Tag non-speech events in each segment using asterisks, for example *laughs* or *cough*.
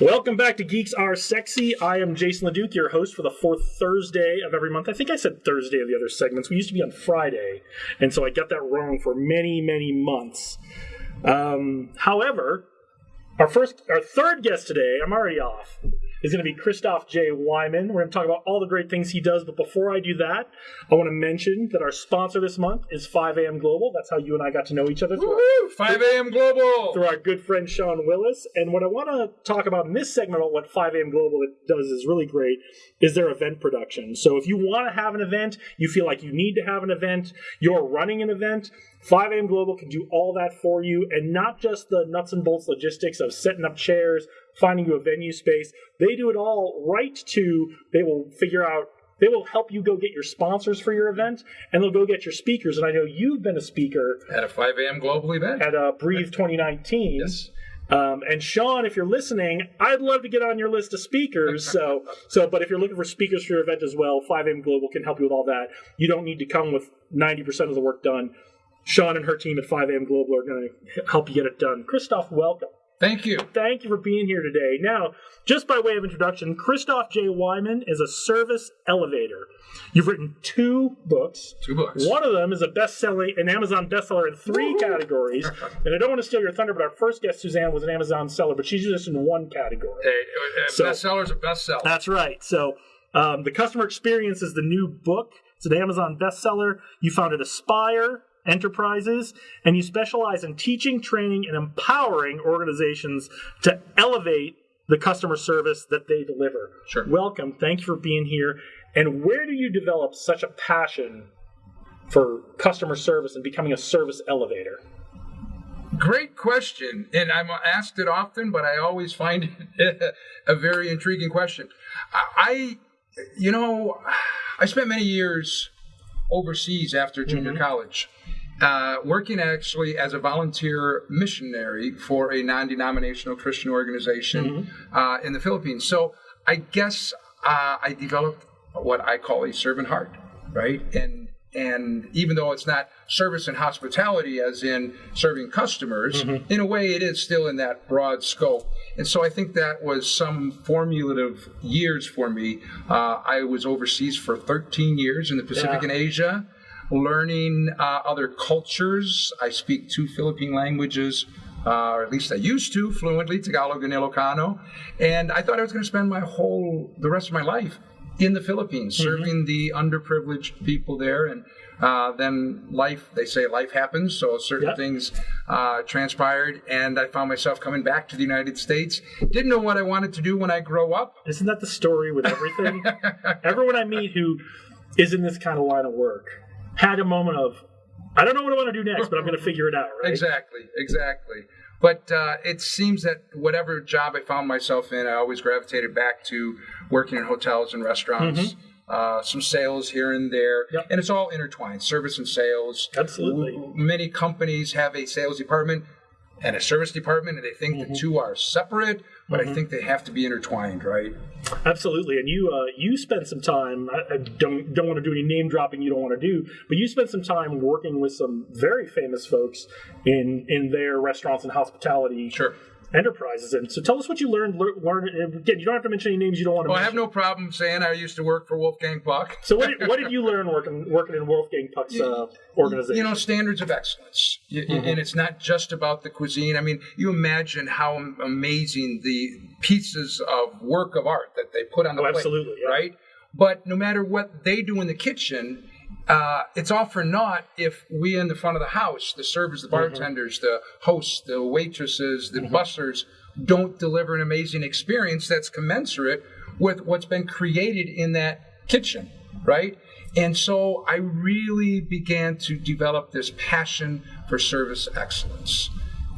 Welcome back to Geeks Are Sexy. I am Jason LeDuc, your host for the fourth Thursday of every month. I think I said Thursday of the other segments. We used to be on Friday, and so I got that wrong for many, many months. Um, however, our first, our third guest today, I'm already off, is going to be Christoff J. Weihman. We're going to talk about all the great things he does. But before I do that, I want to mention that our sponsor this month is 5am Global. That's how you and I got to know each other. through our- Woo! 5 a.m. Global. through our good friend Sean Willis. And what I want to talk about in this segment about what 5am Global does is really great is their event production. So if you want to have an event, you feel like you need to have an event, you're running an event, 5am Global can do all that for you and not just the nuts and bolts logistics of setting up chairs, finding you a venue space. They do it all right to they will figure out they will help you go get your sponsors for your event and they'll go get your speakers. And I know you've been a speaker At a 5 a.m. Global event. at uh, Breathe 2019. Yes. Um, and Sean, if you're listening, I'd love to get on your list of speakers. So, *laughs* so, but if you're looking for speakers for your event as well, 5M Global can help you with all that. You don't need to come with 90% of the work done. Sean and her team at 5 AM Global are going to help you get it done. Christoff, welcome. Thank you. Thank you for being here today. Now, just by way of introduction, Christoff J. Weihman is a service elevator. You've written two books. Two books. One of them is a best-selling, an Amazon bestseller in three categories. *laughs* And I don't want to steal your thunder, but our first guest, Suzanne, was an Amazon seller, but she's just in one category. Hey, uh, So- bestseller's a bestseller. That's right. So, um, the customer experience is the new book. It's an Amazon bestseller. You founded Aspire Enterprises, and you specialize in teaching, training, and empowering organizations to elevate the customer service that they deliver. Sure. Welcome. Thank you for being here. And where do you develop such a passion for customer service and becoming a service elevator? Great question. And I'm asked it often, but I always find it *laughs* a very intriguing question. I, you know, I spent many years overseas after junior mm-hmm. college, uh, working actually as a volunteer missionary for a non denominational Christian organization uh, in the Philippines. So I guess uh, I developed what I call a servant heart, right? And and even though it's not service and hospitality as in serving customers in a way it is still in that broad scope and so i think that was some formulative years for me uh, i was overseas for 13 years in the pacific Yeah. and asia learning uh, other cultures i speak two philippine languages uh, or at least I used to fluently Tagalog and Ilocano, and I thought I was going to spend my whole the rest of my life in the Philippines, serving the underprivileged people there. And uh, then life, they say life happens, so certain Yep. things uh, transpired, and I found myself coming back to the United States. Didn't know what I wanted to do when I grow up. Isn't that the story with everything? *laughs* Everyone I meet who is in this kind of line of work had a moment of, I don't know what I want to do next, but I'm going to figure it out, right? Exactly, exactly. But uh, it seems that whatever job I found myself in, I always gravitated back to working in hotels and restaurants. Uh, some sales here and there, Mm-hmm. Yep. and it's all intertwined. Service and sales. Absolutely. Many companies have a sales department and a service department, and they think Mm-hmm. the two are separate, but I think they have to be intertwined, right? Absolutely. And you uh, you spent some time, I, I don't, don't want to do any name dropping you don't want to do, but you spent some time working with some very famous folks in, in their restaurants and hospitality Sure. Enterprises. And so tell us what you learned. Learn, again, you don't have to mention any names you don't want to Well, I have no problem saying I used to work for Wolfgang Puck. so what did, what did you *laughs* learn working working in Wolfgang Puck's uh, organization? You know, standards of excellence. Mm-hmm. And it's not just about the cuisine. I mean, you imagine how amazing the pieces of work of art that they put on the Oh, plate, absolutely, yeah. right? But no matter what they do in the kitchen, uh, it's all for naught if we in the front of the house, the servers, the Mm-hmm. bartenders, the hosts, the waitresses, the bussers, don't deliver an amazing experience that's commensurate with what's been created in that kitchen, right? And so I really began to develop this passion for service excellence.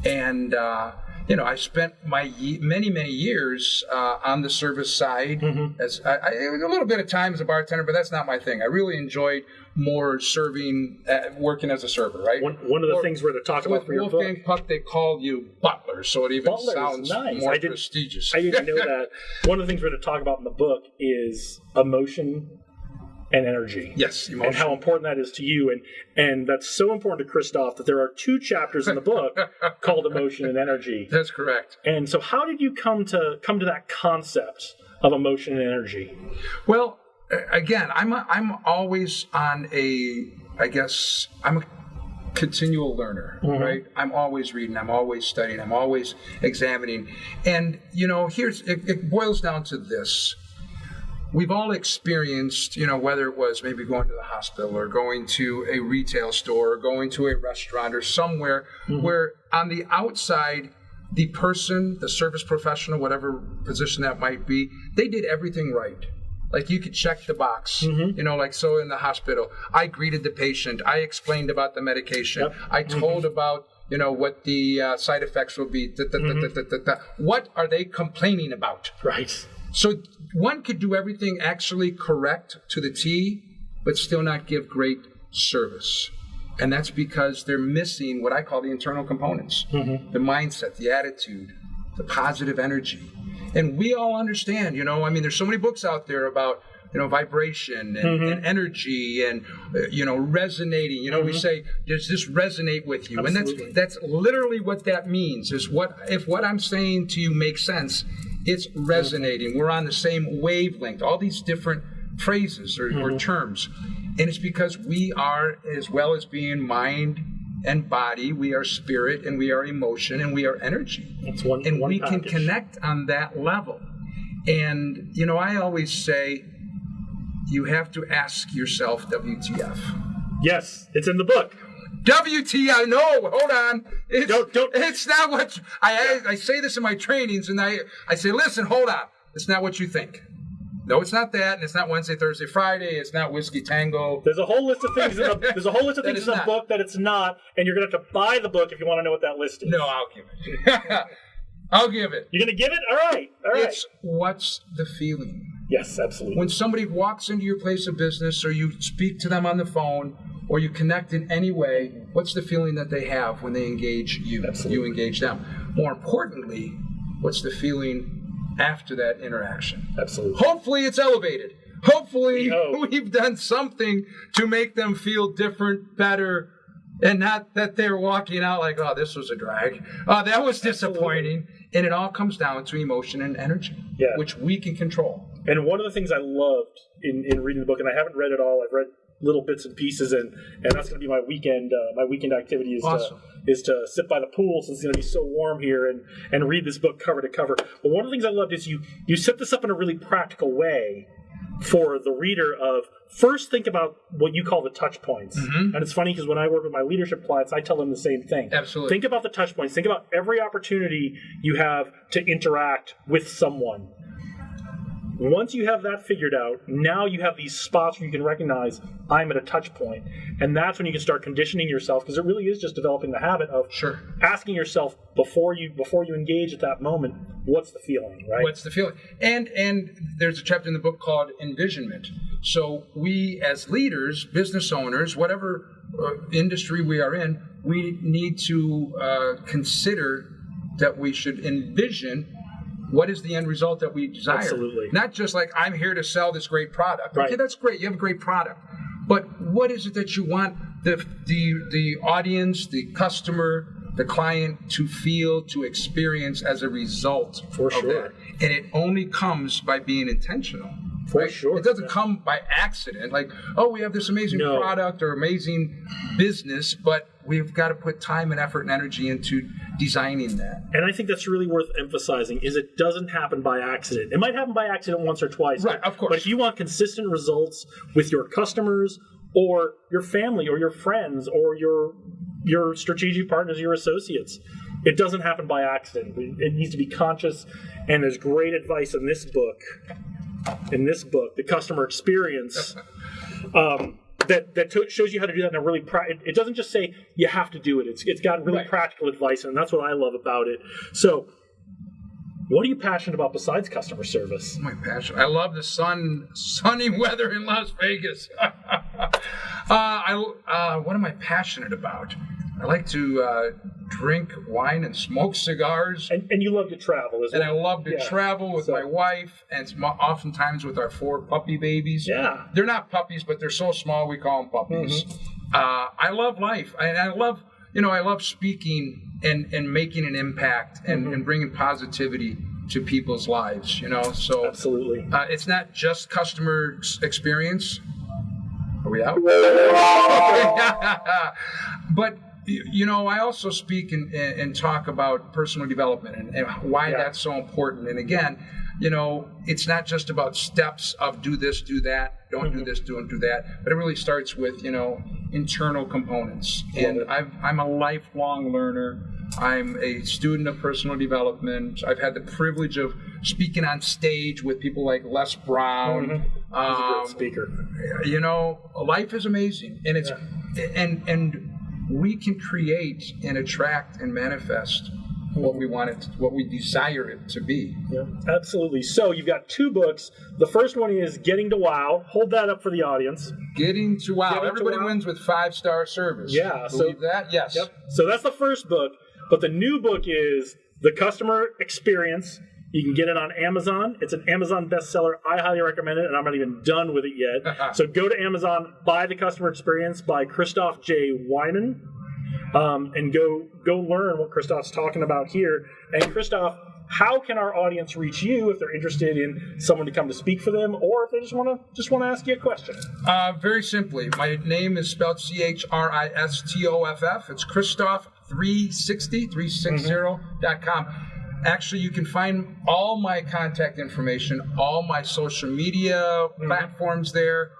And, uh, you know, I spent my ye- many, many years uh, on the service side. As I, I, it was a little bit of time as a bartender, but that's not my thing. I really enjoyed more serving, uh, working as a server, right? one, one of the Or- things we're going to talk about for your Wolfgang book. Puck, they call you butler, so it even Butler sounds nice. more I prestigious. I didn't know *laughs* that. One of the things we're going to talk about in the book is emotion and energy. Yes, And how important that is to you, and and that's so important to Christoff that there are two chapters in the book *laughs* called emotion and energy. That's correct. And so, how did you come to come to that concept of emotion and energy? Well, again, I'm a, I'm always on a I guess I'm a continual learner, mm-hmm. right? I'm always reading, I'm always studying, I'm always examining. And you know, here's it, it boils down to this. We've all experienced, you know, whether it was maybe going to the hospital or going to a retail store or going to a restaurant or somewhere mm-hmm. where on the outside the person, the service professional, whatever position that might be, they did everything right. Like you could check the box, mm-hmm. you know, like so in the hospital, I greeted the patient, I explained about the medication, Yep. I mm-hmm. told about, you know, what the uh, side effects will be. da- da- da- da. What are they complaining about? Right. So one could do everything actually correct to the T, but still not give great service. And that's because they're missing what I call the internal components mm-hmm. the mindset, the attitude, the positive energy. And we all understand, you know, I mean, there's so many books out there about, you know, vibration and, mm-hmm. and energy and, uh, you know, resonating. You know, we mm-hmm. say, does this resonate with you? Absolutely. And that's, that's literally what that means is what, if what I'm saying to you makes sense, it's resonating. We're on the same wavelength, all these different phrases or, or mm-hmm. terms. And it's because we are, as well as being mind and body, we are spirit and we are emotion and we are energy. That's one. And one we can connect on that level. And, you know, I always say you have to ask yourself WTF. Yes, it's in the book. WTF? No, hold on. It's, Don't- don't- it's not what you- I, I I say this in my trainings, and I I say, listen, hold on. It's not what you think. No, it's not that, and it's not Wednesday, Thursday, Friday. It's not whiskey tango. There's a whole list of things. In the, there's a whole list of *laughs* things in the not. book that it's not, and you're gonna have to buy the book if you want to know what that list is. No, I'll give it. *laughs* I'll give it. You're gonna give it. All right. All right. It's what's the feeling. yes, absolutely. when somebody walks into your place of business or you speak to them on the phone or you connect in any way, what's the feeling that they have when they engage you? Absolutely. You engage them. More importantly, what's the feeling after that interaction? absolutely. Hopefully, it's elevated. Hopefully, We *laughs* we've done something to make them feel different, better, and not that they're walking out like, oh, this was a drag. Oh, that was disappointing. And it all comes down to emotion and energy, Yeah. which we can control. And one of the things I loved in, in reading the book, and I haven't read it all. I've read little bits and pieces, and and that's going to be my weekend. Uh, my weekend activity is Awesome. to is to sit by the pool since it's going to be so warm here, and and read this book cover to cover. But one of the things I loved is you you set this up in a really practical way for the reader of first think about what you call the touch points and it's funny because when i work with my leadership clients i tell them the same thing Absolutely. think about the touch points think about every opportunity you have to interact with someone once you have that figured out, now you have these spots where you can recognize I'm at a touch point, and that's when you can start conditioning yourself because it really is just developing the habit of Sure. asking yourself before you before you engage at that moment, what's the feeling, right? What's the feeling? And and there's a chapter in the book called envisionment. So we as leaders, business owners, whatever uh, industry we are in, we need to uh, consider that we should envision what is the end result that we desire. Absolutely. Not just like I'm here to sell this great product. Right. Okay, that's great. You have a great product. But what is it that you want the the the audience, the customer, the client to feel, to experience as a result For sure. that? And it only comes by being intentional. For sure. It doesn't come by accident, like, oh, we have this amazing No. product or amazing business, but we've got to put time and effort and energy into designing that. And I think that's really worth emphasizing is it doesn't happen by accident. It might happen by accident once or twice. Right, but- of course. But if you want consistent results with your customers or your family or your friends or your your strategic partners, your associates, it doesn't happen by accident. It it needs to be conscious and there's great advice in this book. In this book, the customer experience *laughs* um, that that to- shows you how to do that in a really pra- it, it doesn't just say you have to do it it's it's got really Right. practical advice and that's what i love about it so what are you passionate about besides customer service My passion. I love the sun, sunny *laughs* weather in Las Vegas. *laughs* uh, I, uh, what am I passionate about? I like to uh, drink wine and smoke cigars. And, and you love to travel as And I love to Yeah. travel with So- my wife, and it's mo- oftentimes with our four puppy babies. Yeah. They're not puppies, but they're so small we call them puppies. Mm-hmm. Uh, I love life, and I love, you know, I love speaking and and making an impact and, Mm-hmm. and bringing positivity to people's lives. You know, so Absolutely. uh, it's not just customer experience. Are we out? *laughs* *laughs* but y- you know, I also speak and, and talk about personal development and, and why Yeah. that's so important. And again, you know, it's not just about steps of do this, do that, don't do this, don't do that, but it really starts with you know internal components. And it. I've, I'm a lifelong learner. I'm a student of personal development. I've had the privilege of speaking on stage with people like Les Brown. He's a Um, great speaker. you know, life is amazing, and it's and and we can create and attract and manifest what we want it, what we desire it to be. Yeah, absolutely. So you've got two books. The first one is Getting to Wow. Hold that up for the audience. Getting to wow, Getting to everybody wow. wins with five star service. Yeah, so- believe that? Yes. Yep. So that's the first book. But the new book is The Customer Experience. You can get it on Amazon. It's an Amazon bestseller. I highly recommend it, and I'm not even done with it yet. *laughs* so go to Amazon, buy The Customer Experience by Christoff J. Weihman, um, and go go learn what Christoff's talking about here. And Christoff, how can our audience reach you if they're interested in someone to come to speak for them, or if they just want to just want to ask you a question? Uh, very simply, my name is spelled C H R I S T O F F. It's Christoff 360, 360.com. Actually, you can find all my contact information, all my social media mm-hmm. platforms there,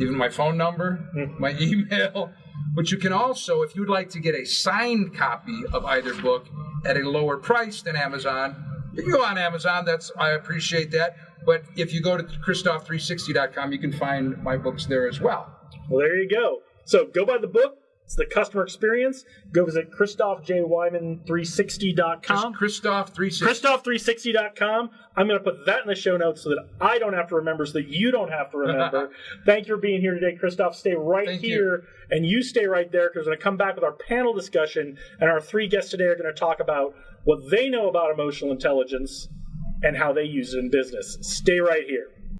even my phone number, mm. my *laughs* email. But you can also, if you'd like to get a signed copy of either book at a lower price than Amazon, you can go on Amazon. That's I appreciate that. But if you go to Christoff360.com, you can find my books there as well. Well, there you go. So go buy the book. It's the customer experience. Go visit ChristoffJWeihman360.com. Christoff360. Christoff360.com. I'm going to put that in the show notes so that I don't have to remember, so that you don't have to remember. *laughs* Thank you for being here today, Christoff. Stay right Thank you. here, and you stay right there because we're going to come back with our panel discussion. And our three guests today are going to talk about what they know about emotional intelligence and how they use it in business. Stay right here.